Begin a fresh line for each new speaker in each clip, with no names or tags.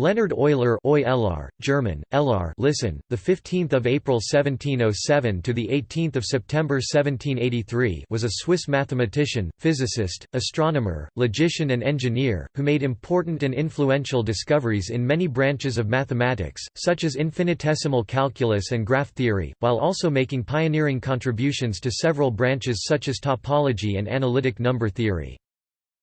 Leonhard Euler Euler, German, Ellar listen, the 15th of April 1707 to the 18th of September 1783 was a Swiss mathematician, physicist, astronomer, logician and engineer, who made important and influential discoveries in many branches of mathematics, such as infinitesimal calculus and graph theory, while also making pioneering contributions to several branches such as topology and analytic number theory.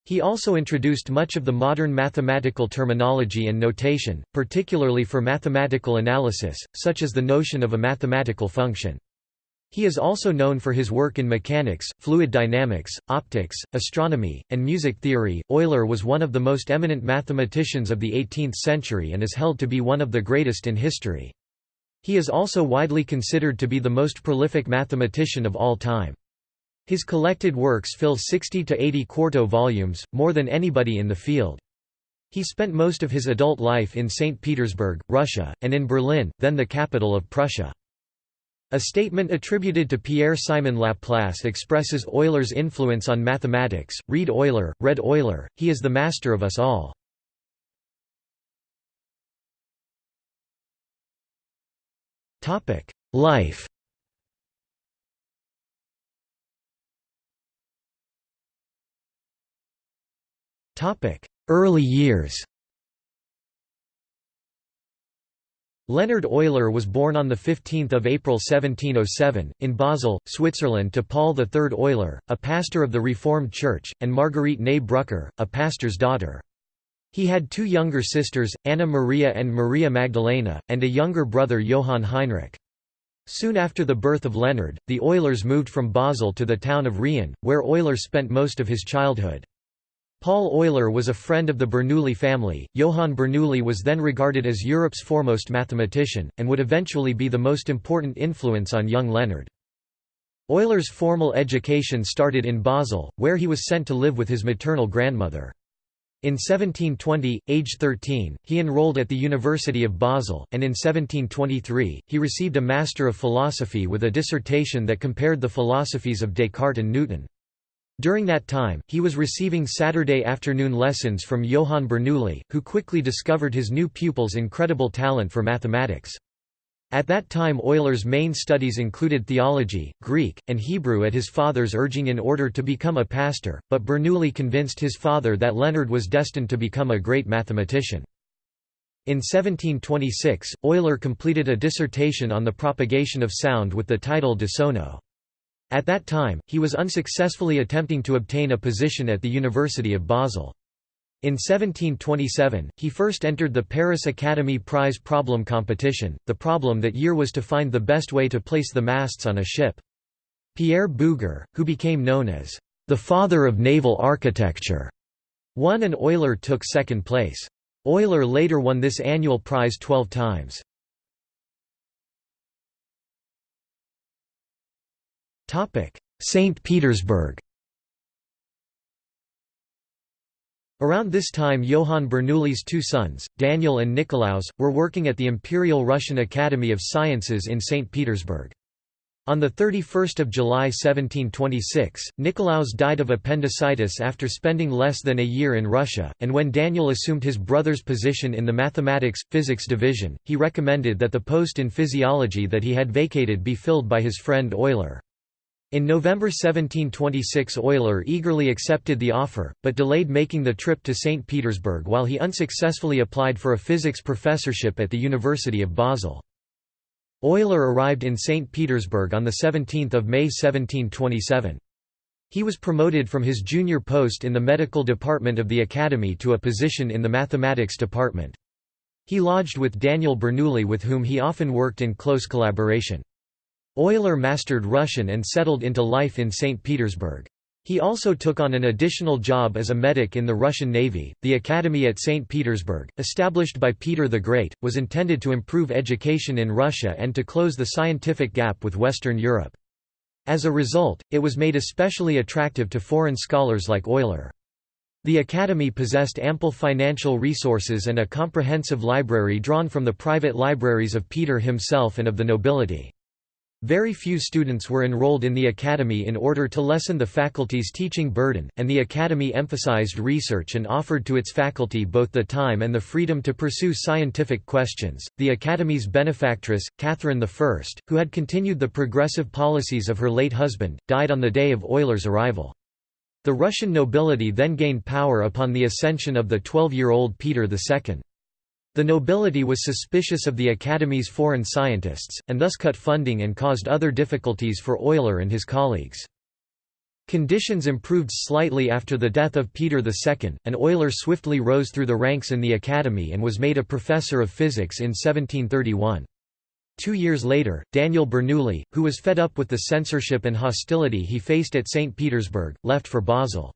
He also introduced much of the modern mathematical terminology and notation, particularly for mathematical analysis, such as the notion of a mathematical function. He is also known for his work in mechanics, fluid dynamics, optics, astronomy, and music theory. Euler was one of the most eminent mathematicians of the 18th century and is held to be one of the greatest in history. He is also widely considered to be the most prolific mathematician of all time. His collected works fill 60 to 80 quarto volumes, more than anybody in the field. He spent most of his adult life in St. Petersburg, Russia, and in Berlin, then the capital of Prussia. A statement attributed to Pierre-Simon Laplace expresses Euler's influence on mathematics, read Euler, read Euler, he is the master of us all. Life Early years Leonhard Euler was born on 15 April 1707, in Basel, Switzerland to Paul III Euler, a pastor of the Reformed Church, and Marguerite née Brucker, a pastor's daughter. He had two younger sisters, Anna Maria and Maria Magdalena, and a younger brother Johann Heinrich. Soon after the birth of Leonhard, the Eulers moved from Basel to the town of Riehen, where Euler spent most of his childhood. Paul Euler was a friend of the Bernoulli family. Johann Bernoulli was then regarded as Europe's foremost mathematician, and would eventually be the most important influence on young Leonhard. Euler's formal education started in Basel, where he was sent to live with his maternal grandmother. In 1720, age 13, he enrolled at the University of Basel, and in 1723, he received a Master of Philosophy with a dissertation that compared the philosophies of Descartes and Newton. During that time, he was receiving Saturday afternoon lessons from Johann Bernoulli, who quickly discovered his new pupil's incredible talent for mathematics. At that time Euler's main studies included theology, Greek, and Hebrew at his father's urging in order to become a pastor, but Bernoulli convinced his father that Leonhard was destined to become a great mathematician. In 1726, Euler completed a dissertation on the propagation of sound with the title De Sono. At that time, he was unsuccessfully attempting to obtain a position at the University of Basel. In 1727, he first entered the Paris Academy Prize problem competition. The problem that year was to find the best way to place the masts on a ship. Pierre Bouguer, who became known as the father of naval architecture, won and Euler took second place. Euler later won this annual prize 12 times. St. Petersburg Around this time Johann Bernoulli's two sons, Daniel and Nicolaus, were working at the Imperial Russian Academy of Sciences in St. Petersburg. On 31 July 1726, Nicolaus died of appendicitis after spending less than a year in Russia, and when Daniel assumed his brother's position in the mathematics-physics division, he recommended that the post in physiology that he had vacated be filled by his friend Euler. In November 1726 Euler eagerly accepted the offer, but delayed making the trip to St. Petersburg while he unsuccessfully applied for a physics professorship at the University of Basel. Euler arrived in St. Petersburg on 17 May 1727. He was promoted from his junior post in the medical department of the academy to a position in the mathematics department. He lodged with Daniel Bernoulli with whom he often worked in close collaboration. Euler mastered Russian and settled into life in St. Petersburg. He also took on an additional job as a medic in the Russian Navy. The academy at St. Petersburg, established by Peter the Great, was intended to improve education in Russia and to close the scientific gap with Western Europe. As a result, it was made especially attractive to foreign scholars like Euler. The academy possessed ample financial resources and a comprehensive library drawn from the private libraries of Peter himself and of the nobility. Very few students were enrolled in the academy in order to lessen the faculty's teaching burden, and the academy emphasized research and offered to its faculty both the time and the freedom to pursue scientific questions. The academy's benefactress, Catherine I, who had continued the progressive policies of her late husband, died on the day of Euler's arrival. The Russian nobility then gained power upon the ascension of the 12-year-old Peter II. The nobility was suspicious of the Academy's foreign scientists, and thus cut funding and caused other difficulties for Euler and his colleagues. Conditions improved slightly after the death of Peter II, and Euler swiftly rose through the ranks in the Academy and was made a professor of physics in 1731. Two years later, Daniel Bernoulli, who was fed up with the censorship and hostility he faced at St. Petersburg, left for Basel.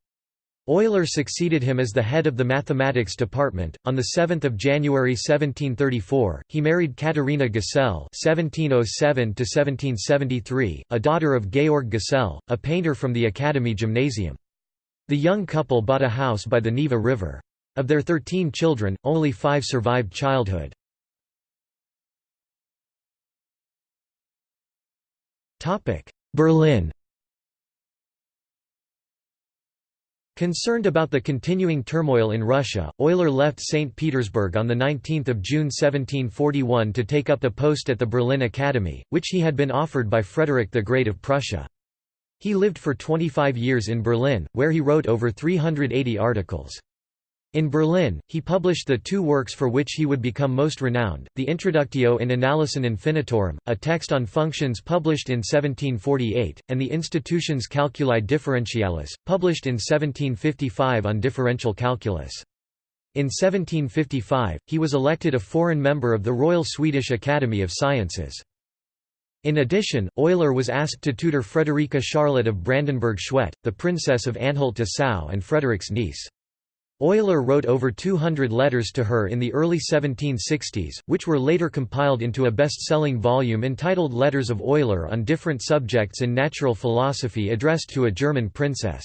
Euler succeeded him as the head of the mathematics department. On the 7th of January 1734, he married Katharina Gesell (1707–1773), a daughter of Georg Gesell, a painter from the Academy Gymnasium. The young couple bought a house by the Neva River. Of their thirteen children, only five survived childhood. Topic: Berlin Concerned about the continuing turmoil in Russia, Euler left St. Petersburg on 19 June 1741 to take up the post at the Berlin Academy, which he had been offered by Frederick the Great of Prussia. He lived for 25 years in Berlin, where he wrote over 380 articles. In Berlin, he published the two works for which he would become most renowned, the Introductio in Analysin Infinitorum, a text on functions published in 1748, and the Institutiones Calculi Differentialis, published in 1755 on differential calculus. In 1755, he was elected a foreign member of the Royal Swedish Academy of Sciences. In addition, Euler was asked to tutor Friederike Charlotte of Brandenburg-Schwedt, the Princess of Anhalt-Dessau and Frederick's niece. Euler wrote over 200 letters to her in the early 1760s, which were later compiled into a best-selling volume entitled Letters of Euler on different subjects in natural philosophy addressed to a German princess.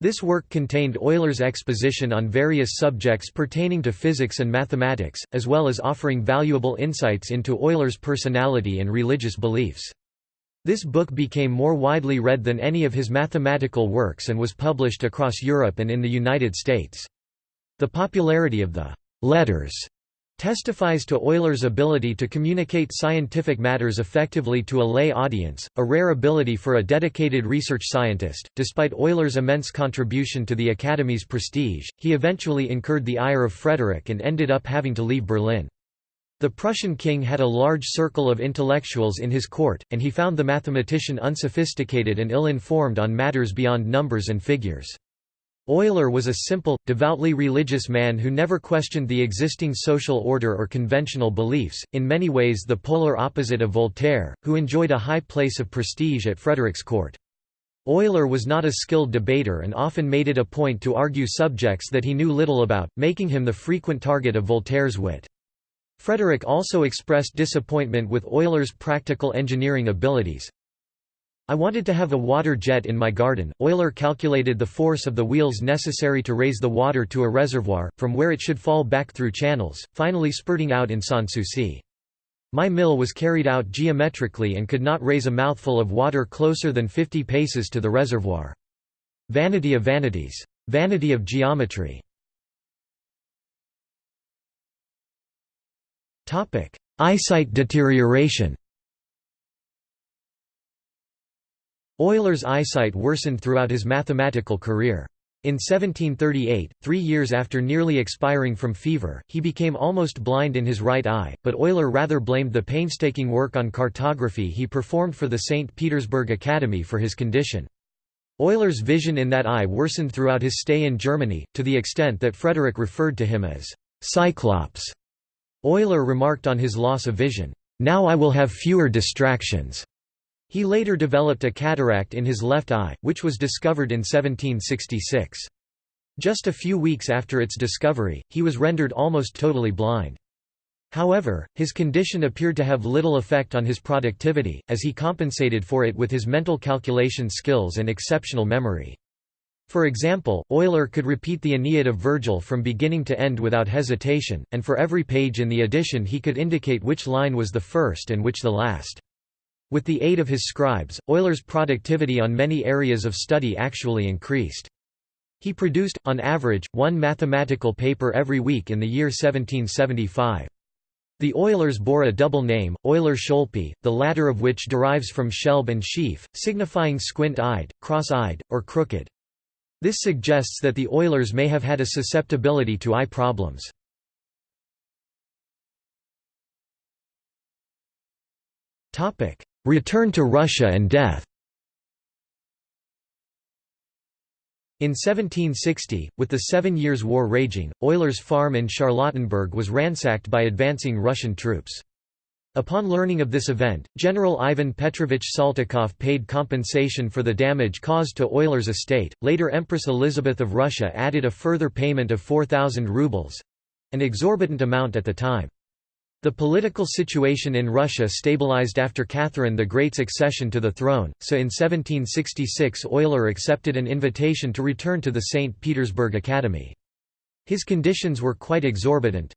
This work contained Euler's exposition on various subjects pertaining to physics and mathematics, as well as offering valuable insights into Euler's personality and religious beliefs. This book became more widely read than any of his mathematical works and was published across Europe and in the United States. The popularity of the «letters» testifies to Euler's ability to communicate scientific matters effectively to a lay audience, a rare ability for a dedicated research scientist. Despite Euler's immense contribution to the Academy's prestige, he eventually incurred the ire of Frederick and ended up having to leave Berlin. The Prussian king had a large circle of intellectuals in his court, and he found the mathematician unsophisticated and ill-informed on matters beyond numbers and figures. Euler was a simple, devoutly religious man who never questioned the existing social order or conventional beliefs, in many ways the polar opposite of Voltaire, who enjoyed a high place of prestige at Frederick's court. Euler was not a skilled debater and often made it a point to argue subjects that he knew little about, making him the frequent target of Voltaire's wit. Frederick also expressed disappointment with Euler's practical engineering abilities. I wanted to have a water jet in my garden. Euler calculated the force of the wheels necessary to raise the water to a reservoir, from where it should fall back through channels, finally spurting out in Sanssouci. My mill was carried out geometrically and could not raise a mouthful of water closer than 50 paces to the reservoir. Vanity of vanities. Vanity of geometry. Topic: Eyesight deterioration. Euler's eyesight worsened throughout his mathematical career. In 1738, three years after nearly expiring from fever, he became almost blind in his right eye, but Euler rather blamed the painstaking work on cartography he performed for the St. Petersburg Academy for his condition. Euler's vision in that eye worsened throughout his stay in Germany, to the extent that Frederick referred to him as Cyclops. Euler remarked on his loss of vision, "'Now I will have fewer distractions'". He later developed a cataract in his left eye, which was discovered in 1766. Just a few weeks after its discovery, he was rendered almost totally blind. However, his condition appeared to have little effect on his productivity, as he compensated for it with his mental calculation skills and exceptional memory. For example, Euler could repeat the Aeneid of Virgil from beginning to end without hesitation, and for every page in the edition he could indicate which line was the first and which the last. With the aid of his scribes, Euler's productivity on many areas of study actually increased. He produced, on average, one mathematical paper every week in the year 1775. The Eulers bore a double name, Euler-Schölpi, the latter of which derives from Schelb and Schief, signifying squint-eyed, cross-eyed, or crooked. This suggests that the Eulers may have had a susceptibility to eye problems. Return to Russia and death In 1760, with the Seven Years' War raging, Euler's farm in Charlottenburg was ransacked by advancing Russian troops. Upon learning of this event, General Ivan Petrovich Saltykov paid compensation for the damage caused to Euler's estate. Later Empress Elizabeth of Russia added a further payment of 4,000 rubles an exorbitant amount at the time. The political situation in Russia stabilized after Catherine the Great's accession to the throne, so in 1766 Euler accepted an invitation to return to the St. Petersburg Academy. His conditions were quite exorbitant.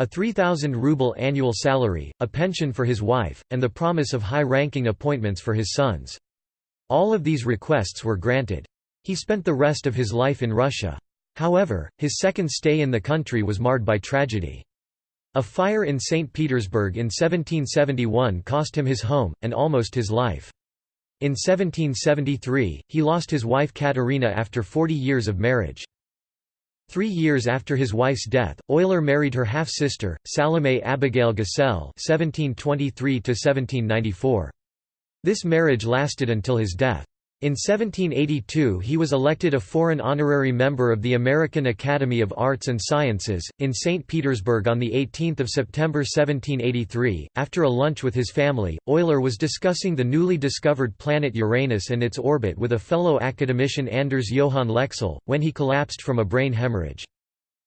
A 3,000 ruble annual salary, a pension for his wife, and the promise of high-ranking appointments for his sons. All of these requests were granted. He spent the rest of his life in Russia. However, his second stay in the country was marred by tragedy. A fire in St. Petersburg in 1771 cost him his home, and almost his life. In 1773, he lost his wife Katerina after 40 years of marriage. Three years after his wife's death, Euler married her half-sister, Salome Abigail Gesell (1723–1794). This marriage lasted until his death. In 1782 he was elected a foreign honorary member of the American Academy of Arts and Sciences, in St. Petersburg on 18 September 1783. After a lunch with his family, Euler was discussing the newly discovered planet Uranus and its orbit with a fellow academician Anders Johann Lexell, when he collapsed from a brain hemorrhage.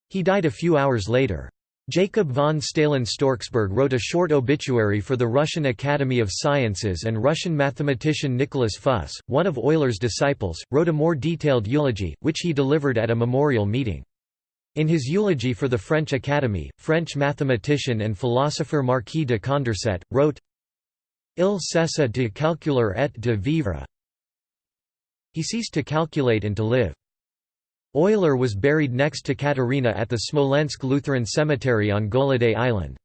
He died a few hours later. Jacob von Staehlin Storcksburg wrote a short obituary for the Russian Academy of Sciences and Russian mathematician Nicholas Fuss, one of Euler's disciples, wrote a more detailed eulogy, which he delivered at a memorial meeting. In his eulogy for the French Academy, French mathematician and philosopher Marquis de Condorcet, wrote, Il cessa de calculer et de vivre. He ceased to calculate and to live. Euler was buried next to Katerina at the Smolensk Lutheran Cemetery on Goloday Island.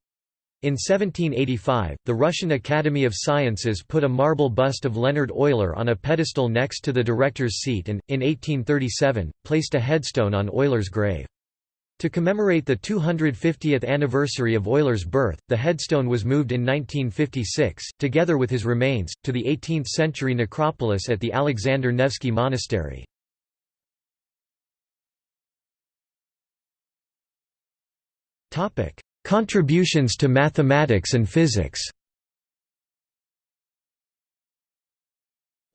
In 1785, the Russian Academy of Sciences put a marble bust of Leonhard Euler on a pedestal next to the director's seat and, in 1837, placed a headstone on Euler's grave. To commemorate the 250th anniversary of Euler's birth, the headstone was moved in 1956, together with his remains, to the 18th-century necropolis at the Alexander Nevsky Monastery. Contributions to mathematics and physics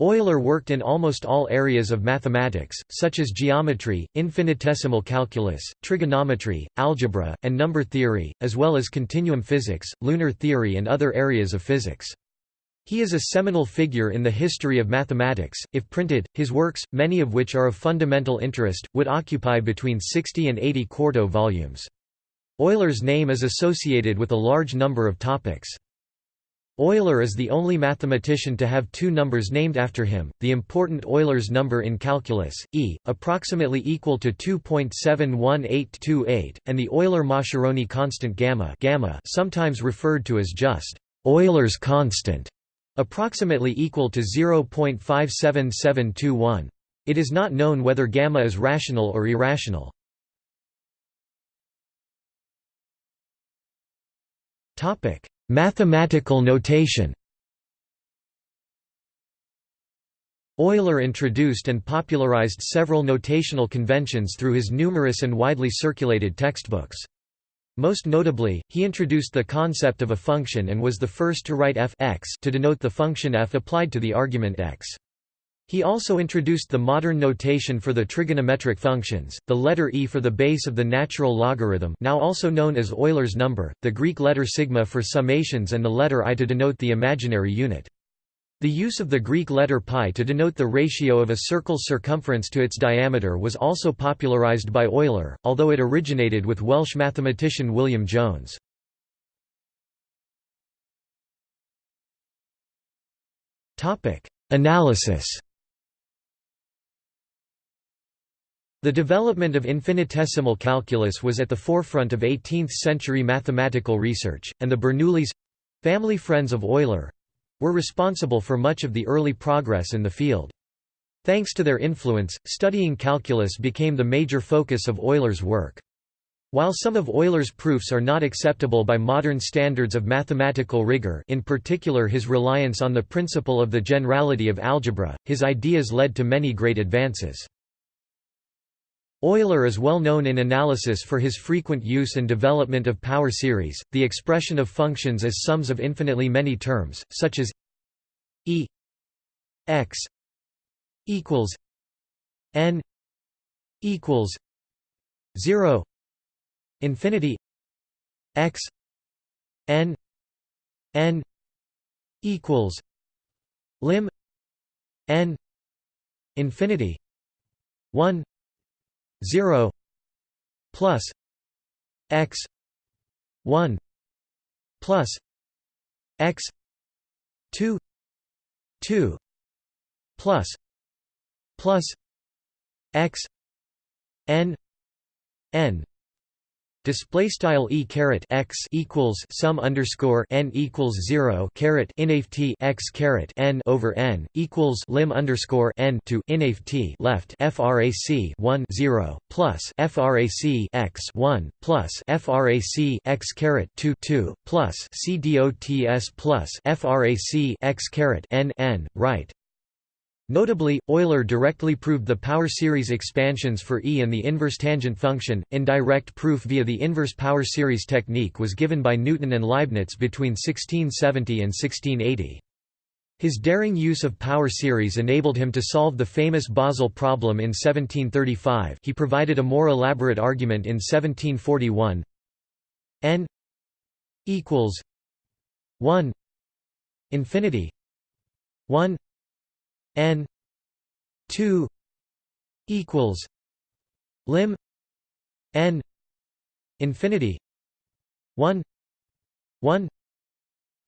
Euler worked in almost all areas of mathematics, such as geometry, infinitesimal calculus, trigonometry, algebra, and number theory, as well as continuum physics, lunar theory and other areas of physics. He is a seminal figure in the history of mathematics. If printed, his works, many of which are of fundamental interest, would occupy between 60 and 80 quarto volumes. Euler's name is associated with a large number of topics. Euler is the only mathematician to have two numbers named after him, the important Euler's number in calculus, e, approximately equal to 2.71828, and the Euler-Mascheroni constant gamma, gamma sometimes referred to as just Euler's constant, approximately equal to 0.57721. It is not known whether gamma is rational or irrational. Mathematical notation Euler introduced and popularized several notational conventions through his numerous and widely circulated textbooks. Most notably, he introduced the concept of a function and was the first to write f x to denote the function f applied to the argument x. He also introduced the modern notation for the trigonometric functions, the letter e for the base of the natural logarithm now also known as Euler's number, the Greek letter sigma for summations and the letter i to denote the imaginary unit. The use of the Greek letter pi to denote the ratio of a circle's circumference to its diameter was also popularized by Euler, although it originated with Welsh mathematician William Jones. Analysis The development of infinitesimal calculus was at the forefront of 18th-century mathematical research, and the Bernoullis—family friends of Euler—were responsible for much of the early progress in the field. Thanks to their influence, studying calculus became the major focus of Euler's work. While some of Euler's proofs are not acceptable by modern standards of mathematical rigor in particular his reliance on the principle of the generality of algebra, his ideas led to many great advances. Euler is well known in analysis for his frequent use and development of power series, the expression of functions as sums of infinitely many terms, such as e x equals n equals 0 infinity x n n equals lim n infinity 1 0 plus x 1 plus x 2 2 plus plus x n n Display style e caret x equals sum underscore n equals zero caret inft x caret n over n equals lim underscore n to inft left frac 1 0 plus frac x 1 plus frac x caret 2 2 plus c dots plus frac x caret n n right Notably, Euler directly proved the power series expansions for E and the inverse tangent function. Indirect proof via the inverse power series technique was given by Newton and Leibniz between 1670 and 1680. His daring use of power series enabled him to solve the famous Basel problem in 1735 he provided a more elaborate argument in 1741 n equals 1 infinity 1 n 2 equals lim n infinity 1 1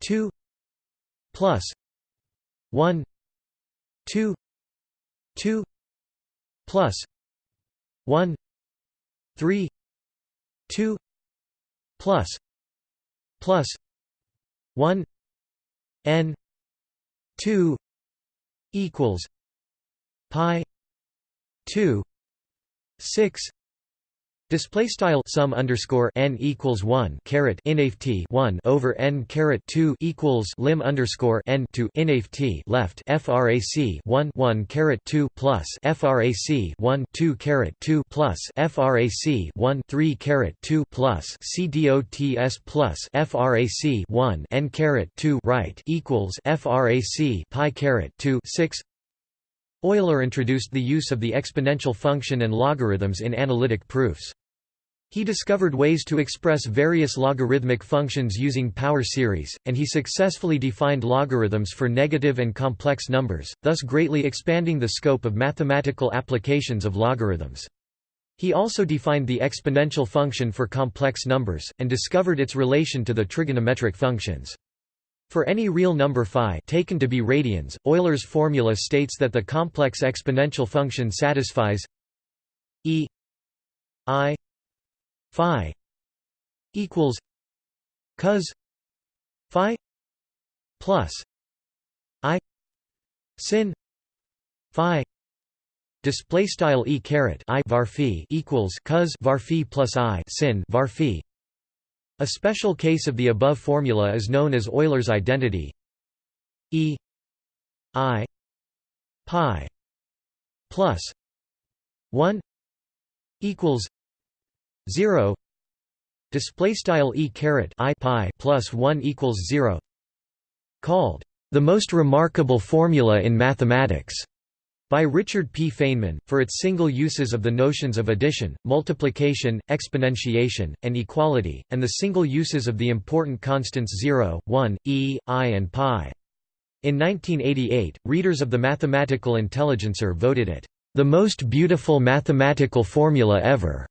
2 plus 1 2 2 plus 1 3 2 plus plus 1 n 2 equals pi 2 6 Display style sum underscore n equals one caret inft one over n caret two equals lim underscore n to inft left frac one one caret two plus frac one two caret two plus frac one three caret two plus c dots plus frac one n caret two right equals frac pi caret two six Euler introduced the use of the exponential function and logarithms in analytic proofs. He discovered ways to express various logarithmic functions using power series, and he successfully defined logarithms for negative and complex numbers, thus greatly expanding the scope of mathematical applications of logarithms. He also defined the exponential function for complex numbers, and discovered its relation to the trigonometric functions. For any real number phi taken to be radians, Euler's formula states that the complex exponential function satisfies e i phi equals cos phi plus i sin phi display style e caret i var phi equals cos var phi plus i sin var phi. A special case of the above formula is known as Euler's identity. E I pi plus 1 equals 0 display style e caret i pi plus 1 equals 0 called the most remarkable formula in mathematics by Richard P. Feynman, for its single uses of the notions of addition, multiplication, exponentiation, and equality, and the single uses of the important constants 0, 1, e, i and pi. In 1988, readers of the Mathematical Intelligencer voted it, "...the most beautiful mathematical formula ever."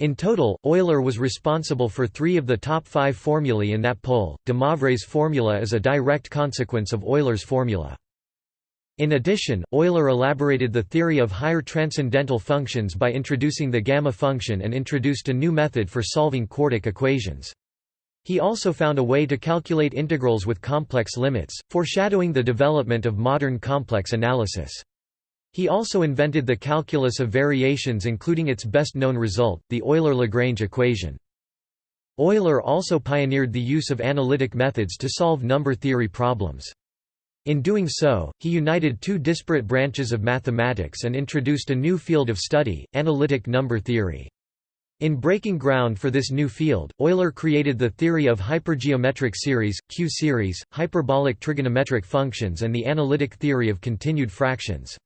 In total, Euler was responsible for three of the top five formulae in that poll. De Moivre's formula is a direct consequence of Euler's formula. In addition, Euler elaborated the theory of higher transcendental functions by introducing the gamma function and introduced a new method for solving quartic equations. He also found a way to calculate integrals with complex limits, foreshadowing the development of modern complex analysis. He also invented the calculus of variations including its best-known result, the Euler-Lagrange equation. Euler also pioneered the use of analytic methods to solve number theory problems. In doing so, he united two disparate branches of mathematics and introduced a new field of study, analytic number theory. In breaking ground for this new field, Euler created the theory of hypergeometric series, Q-series, hyperbolic trigonometric functions and the analytic theory of continued fractions.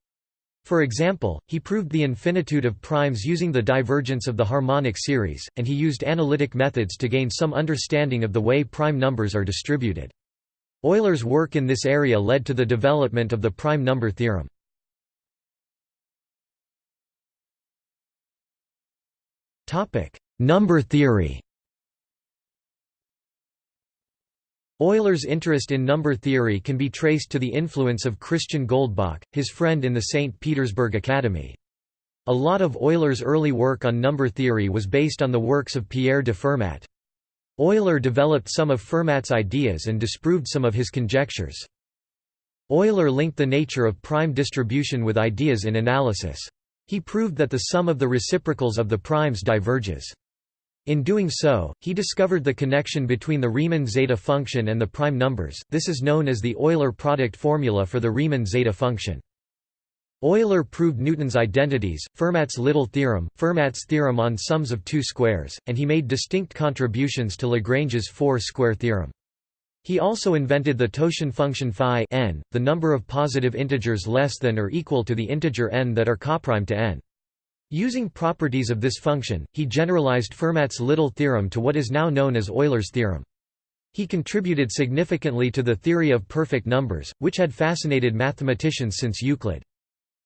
For example, he proved the infinitude of primes using the divergence of the harmonic series, and he used analytic methods to gain some understanding of the way prime numbers are distributed. Euler's work in this area led to the development of the prime number theorem. Number theory Euler's interest in number theory can be traced to the influence of Christian Goldbach, his friend in the St. Petersburg Academy. A lot of Euler's early work on number theory was based on the works of Pierre de Fermat. Euler developed some of Fermat's ideas and disproved some of his conjectures. Euler linked the nature of prime distribution with ideas in analysis. He proved that the sum of the reciprocals of the primes diverges. In doing so, he discovered the connection between the Riemann zeta function and the prime numbers, this is known as the Euler product formula for the Riemann zeta function. Euler proved Newton's identities, Fermat's little theorem, Fermat's theorem on sums of two squares, and he made distinct contributions to Lagrange's four-square theorem. He also invented the totient function phi n, the number of positive integers less than or equal to the integer n that are coprime to n. Using properties of this function, he generalized Fermat's little theorem to what is now known as Euler's theorem. He contributed significantly to the theory of perfect numbers, which had fascinated mathematicians since Euclid.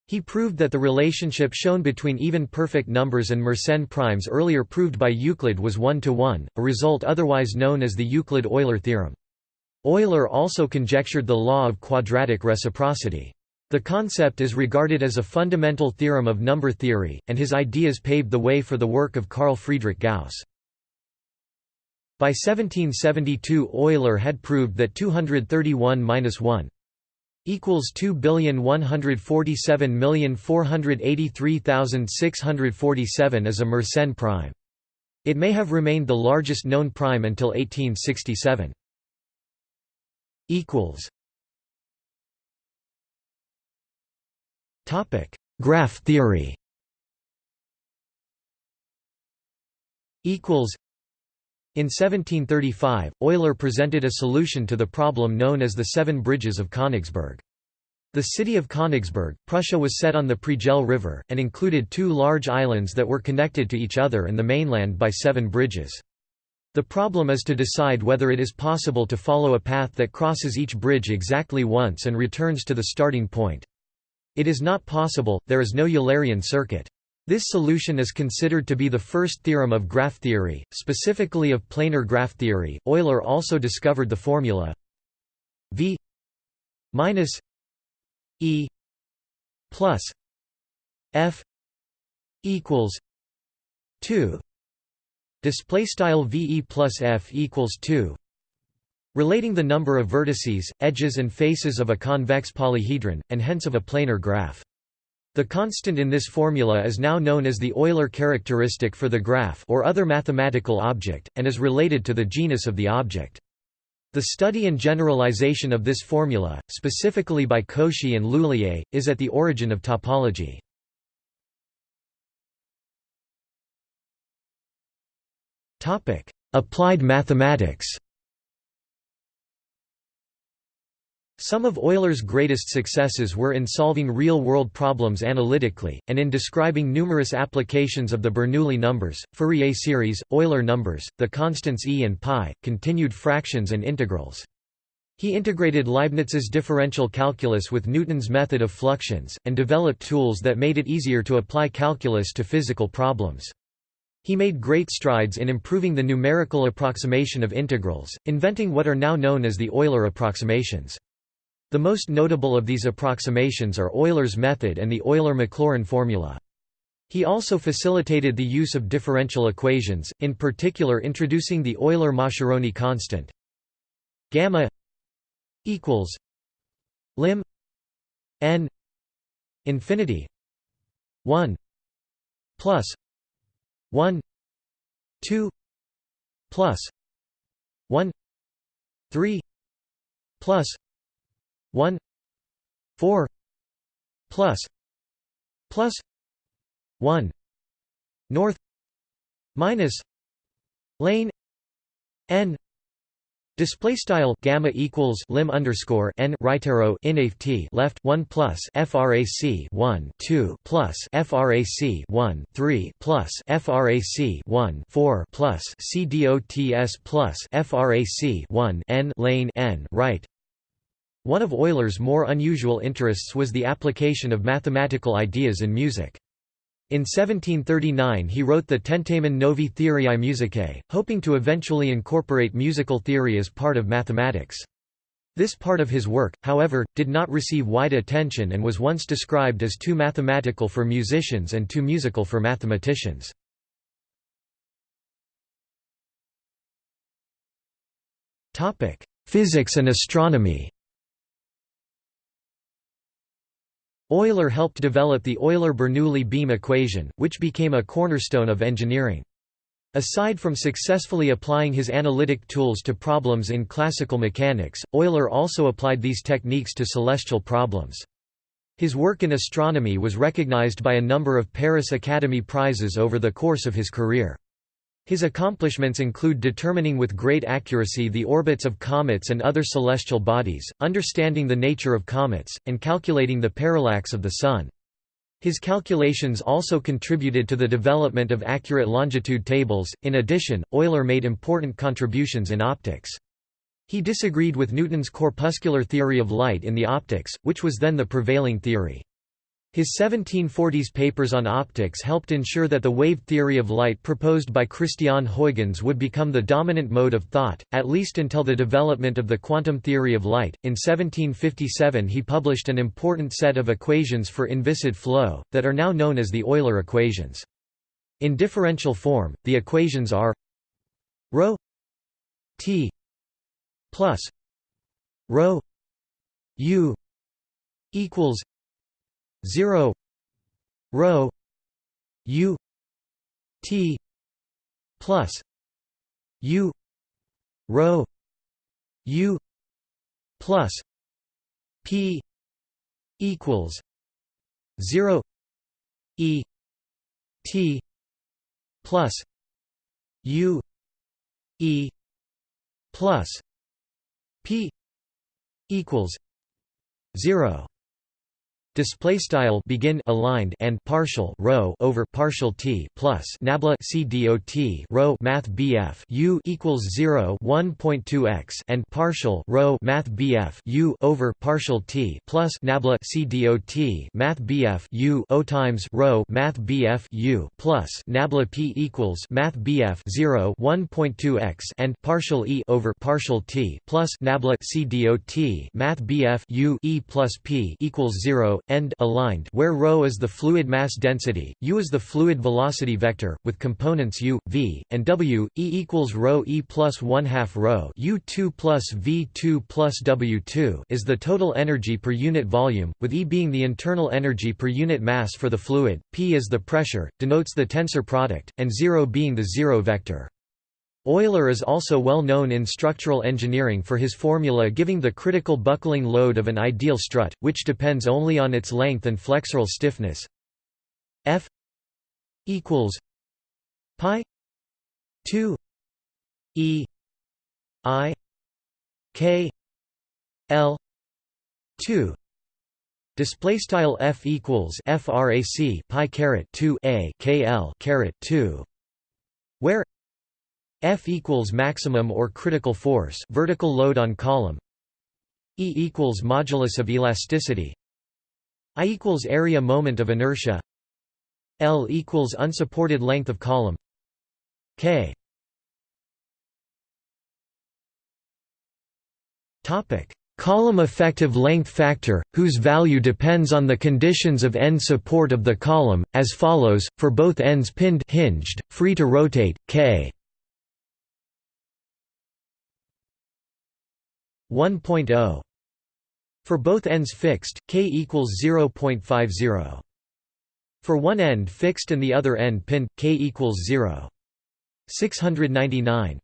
He proved that the relationship shown between even perfect numbers and Mersenne primes earlier proved by Euclid was one-to-one, -one, a result otherwise known as the Euclid-Euler theorem. Euler also conjectured the law of quadratic reciprocity. The concept is regarded as a fundamental theorem of number theory, and his ideas paved the way for the work of Carl Friedrich Gauss. By 1772 Euler had proved that 231-1 equals 2,147,483,647 is a Mersenne prime. It may have remained the largest known prime until 1867. equals Topic: Graph theory. Equals. In 1735, Euler presented a solution to the problem known as the Seven Bridges of Königsberg. The city of Königsberg, Prussia was set on the Pregel River, and included two large islands that were connected to each other and the mainland by seven bridges. The problem is to decide whether it is possible to follow a path that crosses each bridge exactly once and returns to the starting point. It is not possible, there is no Eulerian circuit. This solution is considered to be the first theorem of graph theory, specifically of planar graph theory. Euler also discovered the formula v minus e plus f equals 2 display style ve plus f equals 2 relating the number of vertices edges and faces of a convex polyhedron and hence of a planar graph the constant in this formula is now known as the Euler characteristic for the graph or other mathematical object, and is related to the genus of the object. The study and generalization of this formula, specifically by Cauchy and L'Huillier, is at the origin of topology. Applied mathematics Some of Euler's greatest successes were in solving real-world problems analytically, and in describing numerous applications of the Bernoulli numbers, Fourier series, Euler numbers, the constants e and pi, continued fractions and integrals. He integrated Leibniz's differential calculus with Newton's method of fluxions, and developed tools that made it easier to apply calculus to physical problems. He made great strides in improving the numerical approximation of integrals, inventing what are now known as the Euler approximations. The most notable of these approximations are Euler's method and the Euler-Maclaurin formula. He also facilitated the use of differential equations, in particular introducing the Euler-Mascheroni constant gamma equals lim n infinity 1 plus 1 2 plus 1 3 plus 1 4 plus plus 1 north minus lane n Display style gamma equals lim underscore n right arrow t left one plus frac 1 2 plus frac 1 3 plus frac 1 4 plus cdots plus frac 1 n lane n right. One of Euler's more unusual interests was the application of mathematical ideas in music. In 1739 he wrote the Tentamen Novi Theoriae Musicae, hoping to eventually incorporate musical theory as part of mathematics. This part of his work, however, did not receive wide attention and was once described as too mathematical for musicians and too musical for mathematicians. Physics and astronomy Euler helped develop the Euler-Bernoulli beam equation, which became a cornerstone of engineering. Aside from successfully applying his analytic tools to problems in classical mechanics, Euler also applied these techniques to celestial problems. His work in astronomy was recognized by a number of Paris Academy Prizes over the course of his career. His accomplishments include determining with great accuracy the orbits of comets and other celestial bodies, understanding the nature of comets, and calculating the parallax of the Sun. His calculations also contributed to the development of accurate longitude tables. In addition, Euler made important contributions in optics. He disagreed with Newton's corpuscular theory of light in the optics, which was then the prevailing theory. His 1740s papers on optics helped ensure that the wave theory of light proposed by Christiaan Huygens would become the dominant mode of thought, at least until the development of the quantum theory of light. In 1757 he published an important set of equations for inviscid flow, that are now known as the Euler equations. In differential form, the equations are ρ t plus ρ u equals 0 rho u t plus u rho u plus p equals 0 e t plus u e plus p equals 0 display style begin aligned and partial rho over partial t plus nabla c dot rho math bf u equals 0 1.2 x and partial rho math bf u over partial t plus nabla c dot math bf u o times rho math bf u plus nabla p equals math bf 0 1.2 x and partial e over partial t plus nabla c dot math bf u e plus p equals 0 end aligned where ρ is the fluid mass density, u is the fluid velocity vector, with components u, v, and w, e equals ρ e plus 1 half ρ u2 plus v2 plus w2 is the total energy per unit volume, with E being the internal energy per unit mass for the fluid, p is the pressure, denotes the tensor product, and 0 being the zero vector. Euler is also well known in structural engineering for his formula giving the critical buckling load of an ideal strut, which depends only on its length and flexural stiffness. F equals pi 2 e i k l 2 display style f equals frac pi caret 2 a k l caret 2 where F equals maximum or critical force vertical load on column. E equals modulus of elasticity. I equals area moment of inertia. L equals unsupported length of column. K. Topic. Column effective length factor, whose value depends on the conditions of end support of the column, as follows, for both ends pinned hinged, free to rotate, k 1.0 for both ends fixed, k equals 0.50. For one end fixed and the other end pinned, k equals 0. 699.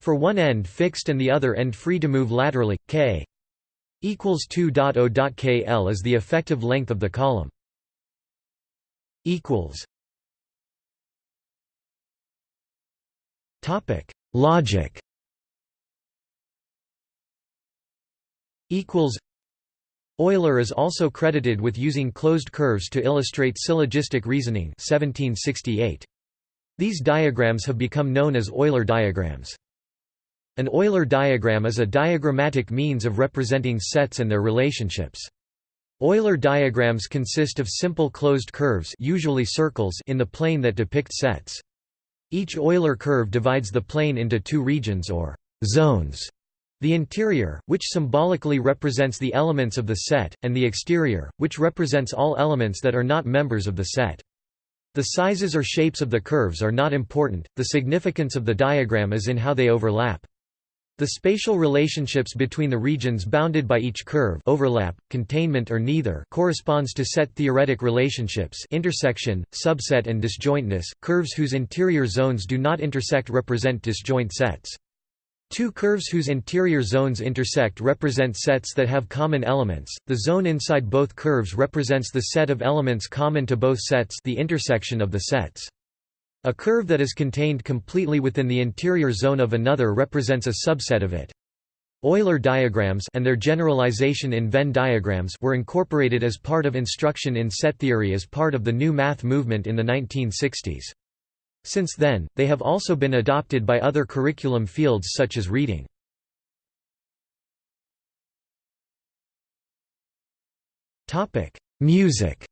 For one end fixed and the other end free to move laterally, k equals 2.0.kl is the effective length of the column. Equals. Topic: Logic. Equals. Euler is also credited with using closed curves to illustrate syllogistic reasoning 1768. These diagrams have become known as Euler diagrams. An Euler diagram is a diagrammatic means of representing sets and their relationships. Euler diagrams consist of simple closed curves usually circles in the plane that depict sets. Each Euler curve divides the plane into two regions or zones. The interior, which symbolically represents the elements of the set, and the exterior, which represents all elements that are not members of the set. The sizes or shapes of the curves are not important, the significance of the diagram is in how they overlap. The spatial relationships between the regions bounded by each curve overlap, containment or neither corresponds to set theoretic relationships intersection, subset and disjointness. Curves whose interior zones do not intersect represent disjoint sets. Two curves whose interior zones intersect represent sets that have common elements. The zone inside both curves represents the set of elements common to both sets, the intersection of the sets. A curve that is contained completely within the interior zone of another represents a subset of it. Euler diagrams and their generalization in Venn diagrams were incorporated as part of instruction in set theory as part of the new math movement in the 1960s. Since then, they have also been adopted by other curriculum fields such as reading. Music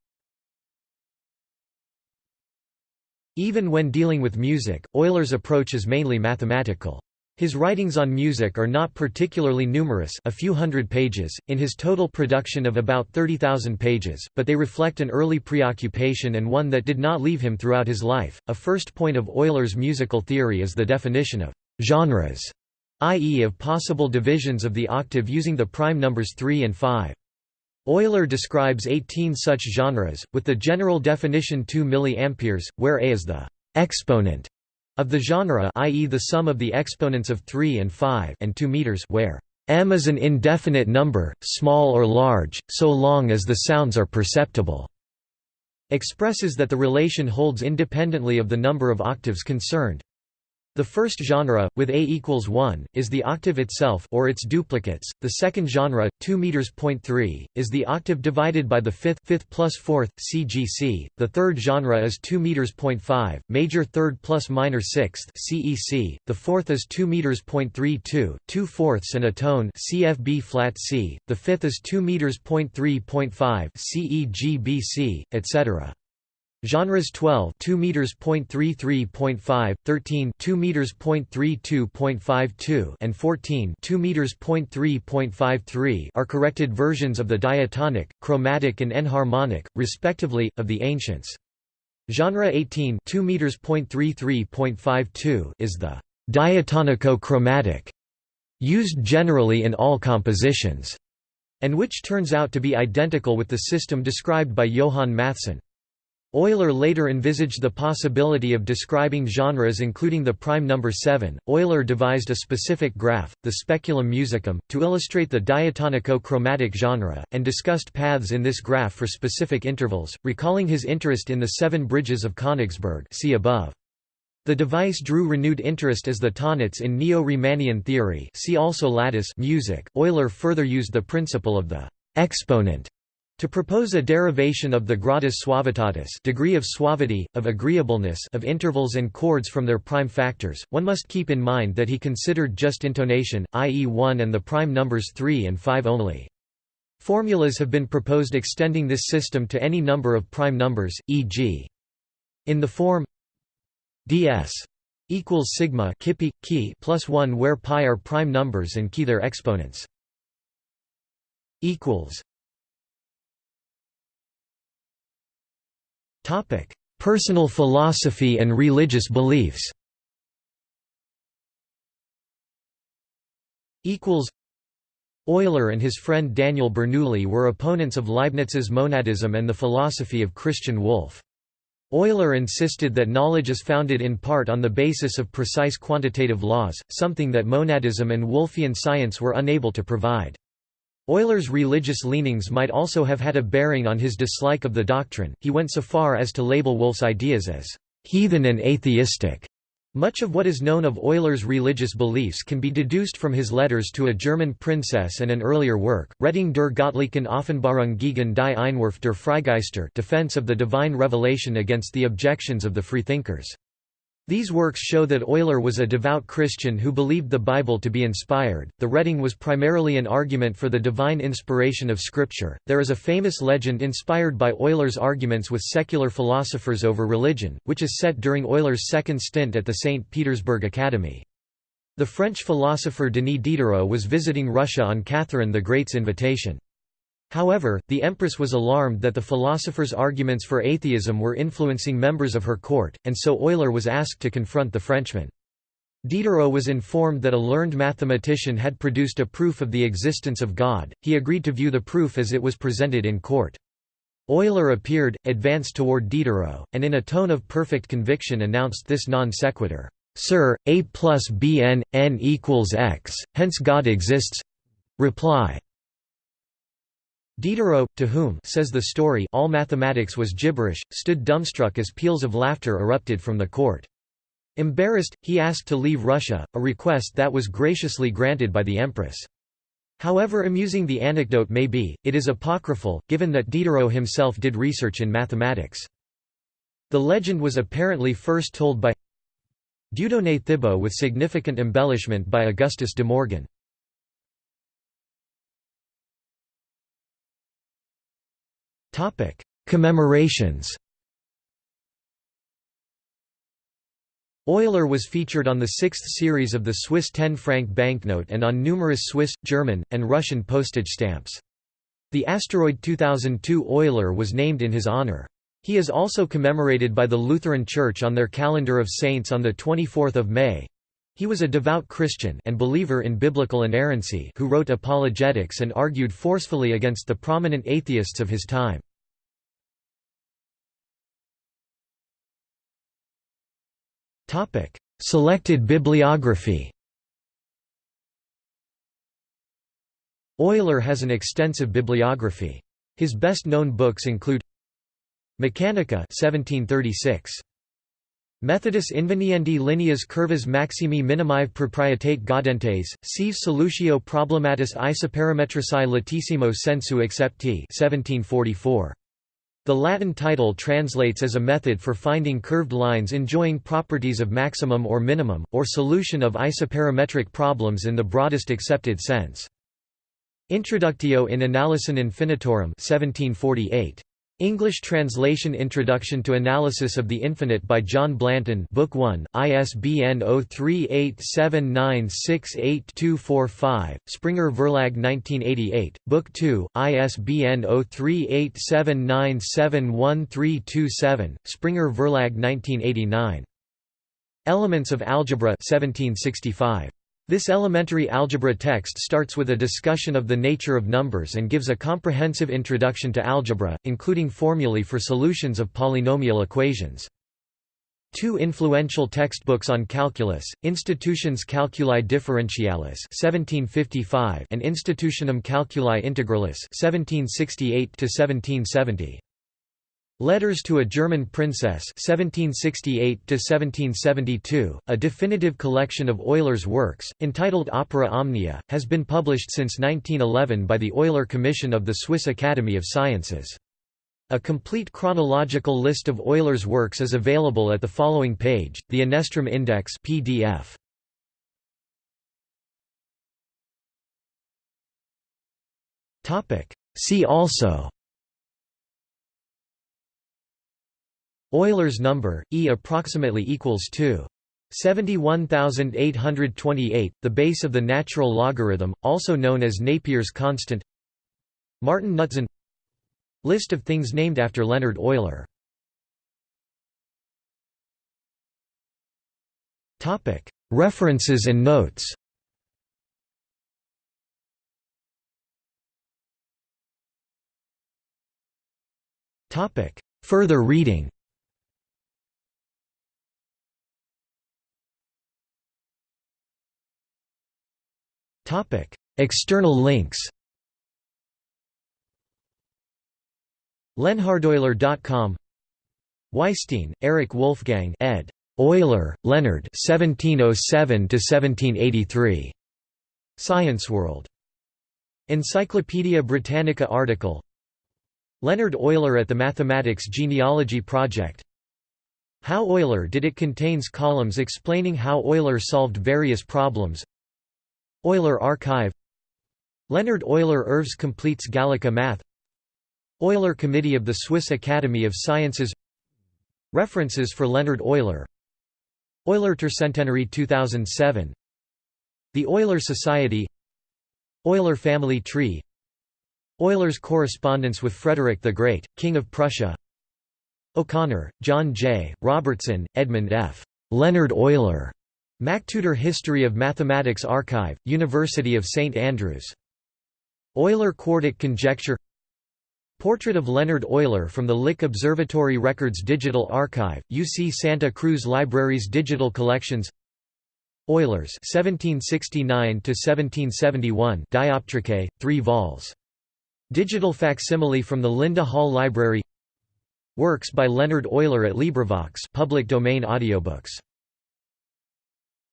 Even when dealing with music, Euler's approach is mainly mathematical. His writings on music are not particularly numerous a few hundred pages, in his total production of about 30,000 pages, but they reflect an early preoccupation and one that did not leave him throughout his life. A first point of Euler's musical theory is the definition of genres, i.e. of possible divisions of the octave using the prime numbers 3 and 5. Euler describes 18 such genres, with the general definition 2 mA, where A is the exponent of the genre i.e. the sum of the exponents of 3 and 5 and 2 meters where m is an indefinite number, small or large, so long as the sounds are perceptible, expresses that the relation holds independently of the number of octaves concerned. The first genre, with A equals 1, is the octave itself or its duplicates. The second genre, 2 meters point 3, is the octave divided by the fifth, fifth plus fourth (CGC). The third genre is 2 meters point 5, major third plus minor sixth (CEC). The fourth is 2 meters point 32, 2 fourths and a tone (CFB flat C). The fifth is 2 meters point 3.5 CEGBC, etc. Genres 12 2 meters .33.5, 13 2 meters .32.52 and 14 2 meters .3.53 are corrected versions of the diatonic, chromatic and enharmonic, respectively, of the ancients. Genre 18 2 meters .33.52 is the diatonico-chromatic, used generally in all compositions, and which turns out to be identical with the system described by Johann Mattheson. Euler later envisaged the possibility of describing genres including the prime number 7. Euler devised a specific graph, the speculum musicum, to illustrate the diatonico-chromatic genre, and discussed paths in this graph for specific intervals, recalling his interest in the seven bridges of Königsberg see above. The device drew renewed interest as the Tonnetz in Neo-Riemannian theory see also lattice music. Euler further used the principle of the exponent to propose a derivation of the gradus suavitatis degree of suavity, of agreeableness of intervals and chords from their prime factors, one must keep in mind that he considered just intonation, i.e. 1 and the prime numbers 3 and 5 only. Formulas have been proposed extending this system to any number of prime numbers, e.g. in the form ds equals sigma kippi, key plus 1 where pi are prime numbers and key their exponents. equals Topic: Personal philosophy and religious beliefs. Equals. Euler and his friend Daniel Bernoulli were opponents of Leibniz's monadism and the philosophy of Christian Wolff. Euler insisted that knowledge is founded in part on the basis of precise quantitative laws, something that monadism and Wolffian science were unable to provide. Euler's religious leanings might also have had a bearing on his dislike of the doctrine, he went so far as to label Wolff's ideas as «heathen and atheistic». Much of what is known of Euler's religious beliefs can be deduced from his letters to a German princess and an earlier work, Rettung der Göttlichen Offenbarung gegen die Einwurf der Freigeister Defense of the Divine Revelation against the objections of the freethinkers. These works show that Euler was a devout Christian who believed the Bible to be inspired. The Rettung was primarily an argument for the divine inspiration of Scripture. There is a famous legend inspired by Euler's arguments with secular philosophers over religion, which is set during Euler's second stint at the St. Petersburg Academy. The French philosopher Denis Diderot was visiting Russia on Catherine the Great's invitation. However, the empress was alarmed that the philosopher's arguments for atheism were influencing members of her court, and so Euler was asked to confront the Frenchman. Diderot was informed that a learned mathematician had produced a proof of the existence of God, he agreed to view the proof as it was presented in court. Euler appeared, advanced toward Diderot, and in a tone of perfect conviction announced this non sequitur, "'Sir, A plus Bn, n equals x, hence God exists reply. Diderot, to whom says the story all mathematics was gibberish, stood dumbstruck as peals of laughter erupted from the court. Embarrassed, he asked to leave Russia, a request that was graciously granted by the empress. However amusing the anecdote may be, it is apocryphal, given that Diderot himself did research in mathematics. The legend was apparently first told by Dieudonné Thibault with significant embellishment by Augustus de Morgan. Commemorations Euler was featured on the sixth series of the Swiss 10-franc banknote and on numerous Swiss, German, and Russian postage stamps. The asteroid 2002 Euler was named in his honor. He is also commemorated by the Lutheran Church on their calendar of saints on 24 May. He was a devout Christian and believer in biblical inerrancy who wrote apologetics and argued forcefully against the prominent atheists of his time. Selected bibliography Euler has an extensive bibliography. His best-known books include Mechanica 1736. Methodus inveniendi lineas curvas maximi minimive proprietate gaudentes, sive solutio problematis isoperimetrici latissimo sensu accepti 1744. The Latin title translates as a method for finding curved lines enjoying properties of maximum or minimum, or solution of isoperimetric problems in the broadest accepted sense. Introductio in Analysin Infinitorum 1748. English translation Introduction to Analysis of the Infinite by John Blanton Book 1, ISBN 0387968245, Springer Verlag 1988, Book 2, ISBN 0387971327, Springer Verlag 1989. Elements of Algebra 1765. This elementary algebra text starts with a discussion of the nature of numbers and gives a comprehensive introduction to algebra, including formulae for solutions of polynomial equations. Two influential textbooks on calculus, Institutiones Calculi Differentialis 1755 and Institutionum Calculi Integralis 1768 1770. Letters to a German Princess 1768 a definitive collection of Euler's works, entitled Opera Omnia, has been published since 1911 by the Euler Commission of the Swiss Academy of Sciences. A complete chronological list of Euler's works is available at the following page, the Eneström Index PDF. See also Euler's number, E approximately equals 2. 71828, the base of the natural logarithm, also known as Napier's constant. Martin Knutzen List of things named after Leonhard Euler. References and notes. Further reading External links Leonhardeuler.com Weisstein, Eric Wolfgang ed. Euler, Leonhard 1707–1783. Science World. Encyclopædia Britannica article Leonhard Euler at the Mathematics Genealogy Project How Euler did it contains columns explaining how Euler solved various problems Euler Archive. Leonhard Euler Œuvres complètes Gallica Math. Euler Committee of the Swiss Academy of Sciences. References for Leonhard Euler. Euler Tercentenary 2007 The Euler Society. Euler family tree. Euler's correspondence with Frederick the Great, King of Prussia. O'Connor, John J., Robertson, Edmund F. Leonhard Euler. MacTutor History of Mathematics Archive, University of St Andrews. Euler-Quartic conjecture Portrait of Leonhard Euler from the Lick Observatory Records Digital Archive, UC Santa Cruz Libraries Digital Collections Euler's 1769–1771 Dioptricae, 3 vols. Digital facsimile from the Linda Hall Library Works by Leonhard Euler at LibriVox public domain audiobooks